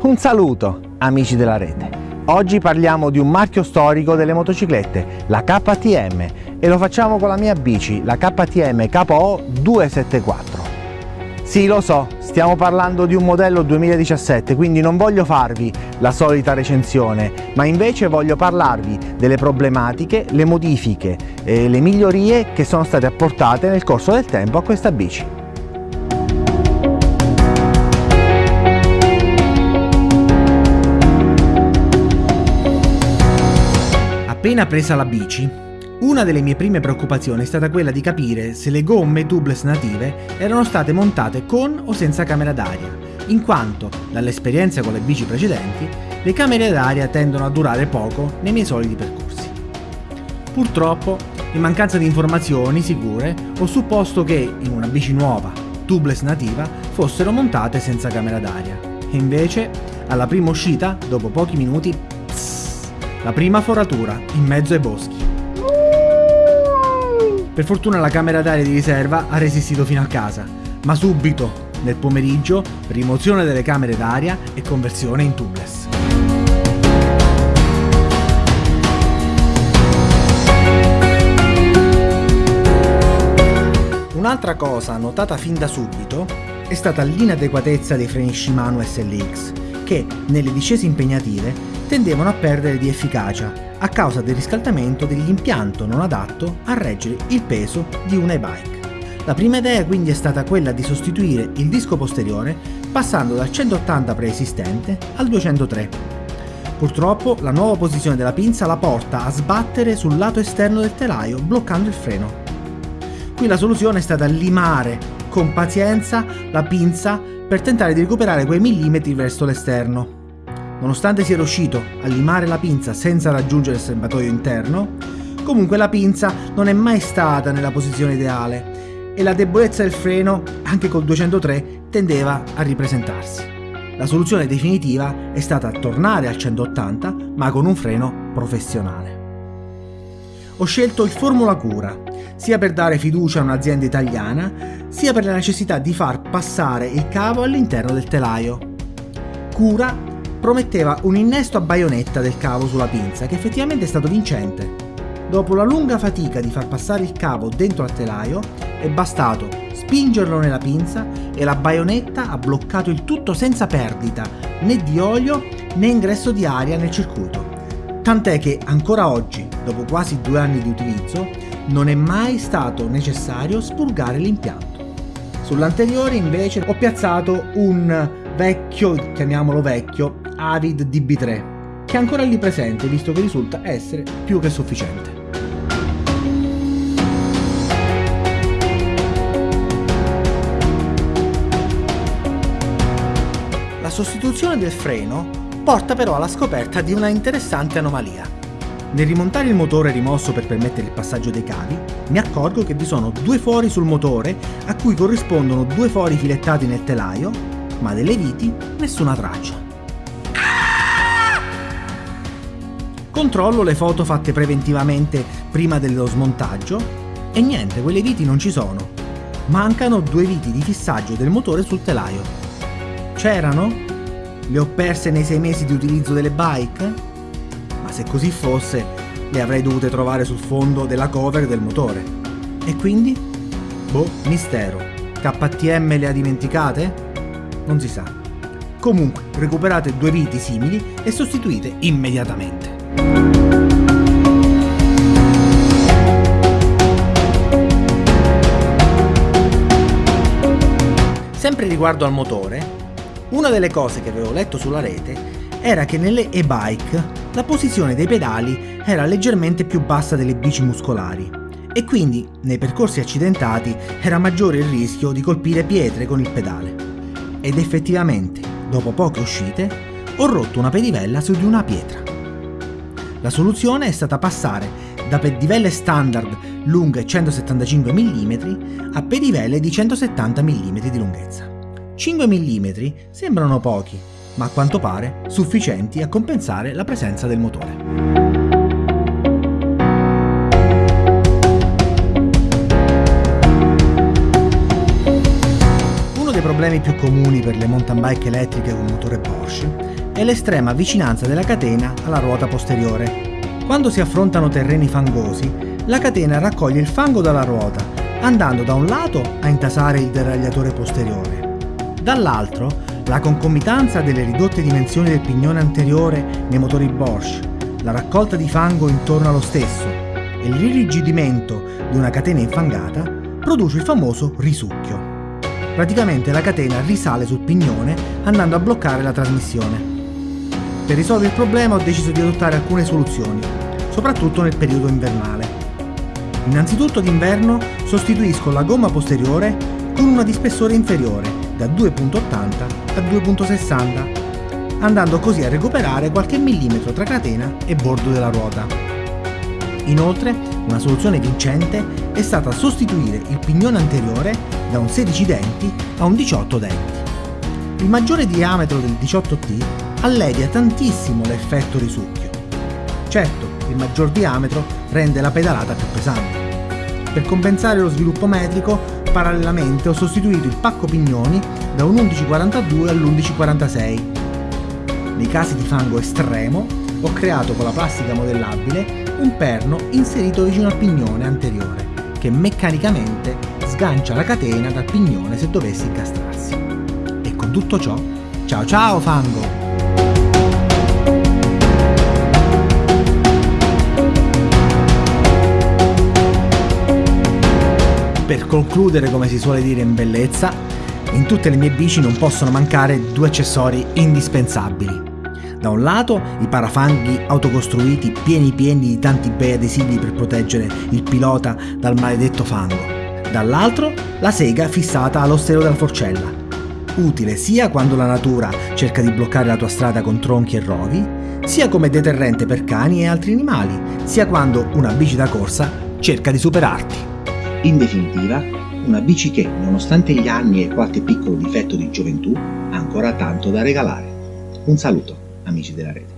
Un saluto amici della rete. Oggi parliamo di un marchio storico delle motociclette, la KTM, e lo facciamo con la mia bici, la KTM KO 274. Sì, lo so, stiamo parlando di un modello 2017, quindi non voglio farvi la solita recensione, ma invece voglio parlarvi delle problematiche, le modifiche e le migliorie che sono state apportate nel corso del tempo a questa bici. Appena presa la bici, una delle mie prime preoccupazioni è stata quella di capire se le gomme tubeless native erano state montate con o senza camera d'aria, in quanto, dall'esperienza con le bici precedenti, le camere d'aria tendono a durare poco nei miei soliti percorsi. Purtroppo, in mancanza di informazioni sicure, ho supposto che in una bici nuova, tubeless nativa, fossero montate senza camera d'aria. E invece, alla prima uscita, dopo pochi minuti, la prima foratura, in mezzo ai boschi. Per fortuna la camera d'aria di riserva ha resistito fino a casa, ma subito, nel pomeriggio, rimozione delle camere d'aria e conversione in tubeless. Un'altra cosa notata fin da subito è stata l'inadeguatezza dei freni Shimano SLX, che nelle discese impegnative tendevano a perdere di efficacia a causa del riscaldamento dell'impianto non adatto a reggere il peso di un e-bike. La prima idea quindi è stata quella di sostituire il disco posteriore passando dal 180 preesistente al 203. Purtroppo la nuova posizione della pinza la porta a sbattere sul lato esterno del telaio bloccando il freno. Qui la soluzione è stata limare con pazienza la pinza per tentare di recuperare quei millimetri verso l'esterno. Nonostante sia riuscito a limare la pinza senza raggiungere il serbatoio interno, comunque la pinza non è mai stata nella posizione ideale e la debolezza del freno, anche col 203, tendeva a ripresentarsi. La soluzione definitiva è stata tornare al 180 ma con un freno professionale. Ho scelto il Formula Cura, sia per dare fiducia a un'azienda italiana, sia per la necessità di far passare il cavo all'interno del telaio. Cura prometteva un innesto a baionetta del cavo sulla pinza che effettivamente è stato vincente. Dopo la lunga fatica di far passare il cavo dentro al telaio è bastato spingerlo nella pinza e la baionetta ha bloccato il tutto senza perdita né di olio né ingresso di aria nel circuito. Tant'è che ancora oggi, dopo quasi due anni di utilizzo, non è mai stato necessario spurgare l'impianto. Sull'anteriore invece ho piazzato un vecchio, chiamiamolo vecchio, Avid DB3, che è ancora lì presente visto che risulta essere più che sufficiente. Sostituzione del freno porta però alla scoperta di una interessante anomalia. Nel rimontare il motore rimosso per permettere il passaggio dei cavi, mi accorgo che vi sono due fori sul motore a cui corrispondono due fori filettati nel telaio, ma delle viti nessuna traccia. Controllo le foto fatte preventivamente prima dello smontaggio e niente, quelle viti non ci sono. Mancano due viti di fissaggio del motore sul telaio. C'erano? Le ho perse nei sei mesi di utilizzo delle bike? Ma se così fosse, le avrei dovute trovare sul fondo della cover del motore. E quindi? Boh, mistero. KTM le ha dimenticate? Non si sa. Comunque, recuperate due viti simili e sostituite immediatamente. Sempre riguardo al motore, una delle cose che avevo letto sulla rete era che nelle e-bike la posizione dei pedali era leggermente più bassa delle bici muscolari e quindi nei percorsi accidentati era maggiore il rischio di colpire pietre con il pedale. Ed effettivamente, dopo poche uscite, ho rotto una pedivella su di una pietra. La soluzione è stata passare da pedivelle standard lunghe 175 mm a pedivelle di 170 mm di lunghezza. 5 mm sembrano pochi, ma a quanto pare sufficienti a compensare la presenza del motore. dei problemi più comuni per le mountain bike elettriche con motore Porsche è l'estrema vicinanza della catena alla ruota posteriore. Quando si affrontano terreni fangosi, la catena raccoglie il fango dalla ruota, andando da un lato a intasare il deragliatore posteriore. Dall'altro, la concomitanza delle ridotte dimensioni del pignone anteriore nei motori Bosch, la raccolta di fango intorno allo stesso e il ririgidimento di una catena infangata produce il famoso risucchio. Praticamente la catena risale sul pignone andando a bloccare la trasmissione. Per risolvere il problema ho deciso di adottare alcune soluzioni, soprattutto nel periodo invernale. Innanzitutto d'inverno sostituisco la gomma posteriore con una di spessore inferiore, da 2.80 a 2.60, andando così a recuperare qualche millimetro tra catena e bordo della ruota. Inoltre, una soluzione vincente è stata sostituire il pignone anteriore da un 16 denti a un 18 denti. Il maggiore diametro del 18T allevia tantissimo l'effetto risucchio. Certo, il maggior diametro rende la pedalata più pesante. Per compensare lo sviluppo metrico, parallelamente ho sostituito il pacco pignoni da un 1142 all'1146. Nei casi di fango estremo, ho creato con la plastica modellabile un perno inserito vicino al pignone anteriore, che meccanicamente sgancia la catena dal pignone se dovesse incastrarsi. E con tutto ciò, ciao ciao fango! Per concludere, come si suole dire in bellezza, in tutte le mie bici non possono mancare due accessori indispensabili. Da un lato i parafanghi autocostruiti pieni pieni di tanti bei adesivi per proteggere il pilota dal maledetto fango dall'altro la sega fissata allo stelo della forcella, utile sia quando la natura cerca di bloccare la tua strada con tronchi e rovi, sia come deterrente per cani e altri animali, sia quando una bici da corsa cerca di superarti. In definitiva, una bici che, nonostante gli anni e qualche piccolo difetto di gioventù, ha ancora tanto da regalare. Un saluto, amici della rete.